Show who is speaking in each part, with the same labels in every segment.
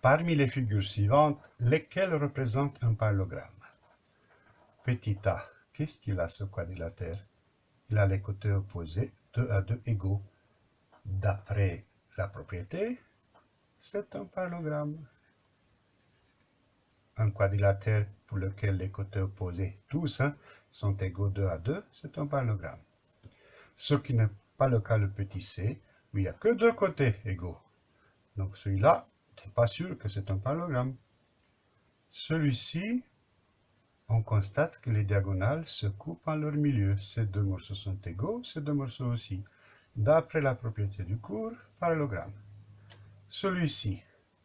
Speaker 1: Parmi les figures suivantes, lesquelles représentent un parallélogramme Petit a, qu'est-ce qu'il a ce quadrilatère Il a les côtés opposés, 2 à 2 égaux. D'après la propriété, c'est un parallélogramme. Un quadrilatère pour lequel les côtés opposés, tous, hein, sont égaux 2 à 2, c'est un parallélogramme. Ce qui n'est pas le cas le petit c, où il n'y a que deux côtés égaux. Donc celui-là, pas sûr que c'est un parallélogramme. Celui-ci, on constate que les diagonales se coupent en leur milieu. Ces deux morceaux sont égaux, ces deux morceaux aussi. D'après la propriété du cours, parallélogramme. Celui-ci.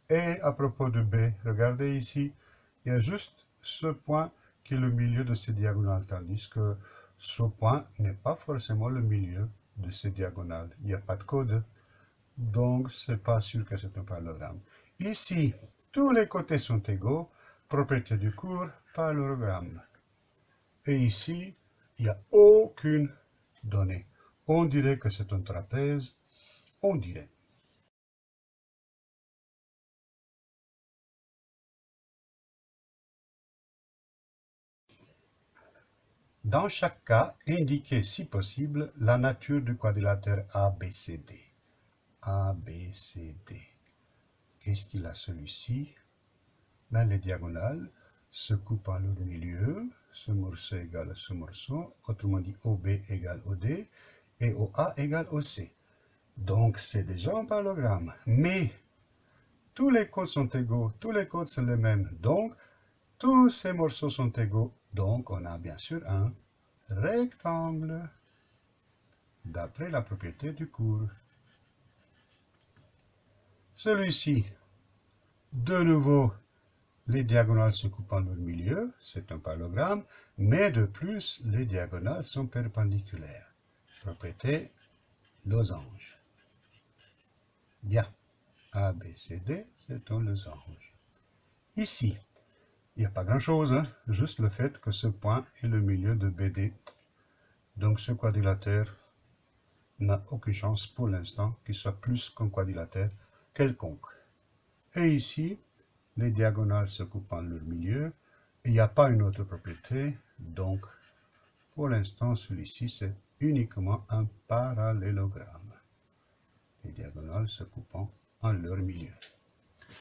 Speaker 1: Et à propos de B, regardez ici, il y a juste ce point qui est le milieu de ces diagonales, tandis que ce point n'est pas forcément le milieu de ces diagonales. Il n'y a pas de code, donc c'est pas sûr que c'est un parallélogramme. Ici, tous les côtés sont égaux, propriété du cours, parallélogramme. Et ici, il n'y a aucune donnée. On dirait que c'est un trapèze, on dirait. Dans chaque cas, indiquez si possible la nature du quadrilatère ABCD. ABCD. Qu'est-ce qu'il a celui-ci? Ben, Les diagonales se coupent en leur milieu. Ce morceau égale à ce morceau. Autrement dit, OB égale OD et OA égale OC. Donc, c'est déjà un parallélogramme. Mais, tous les côtes sont égaux. Tous les côtes sont les mêmes. Donc, tous ces morceaux sont égaux. Donc, on a bien sûr un rectangle. D'après la propriété du cours. Celui-ci, de nouveau, les diagonales se coupent en leur milieu, c'est un parallélogramme, mais de plus, les diagonales sont perpendiculaires. Propriété losange. Bien, A, B, C, D, c'est un losange. Ici, il n'y a pas grand-chose, hein, juste le fait que ce point est le milieu de BD. Donc ce quadrilatère n'a aucune chance pour l'instant qu'il soit plus qu'un quadrilatère quelconque. Et ici, les diagonales se coupent en leur milieu, il n'y a pas une autre propriété, donc pour l'instant, celui-ci, c'est uniquement un parallélogramme. Les diagonales se coupant en leur milieu.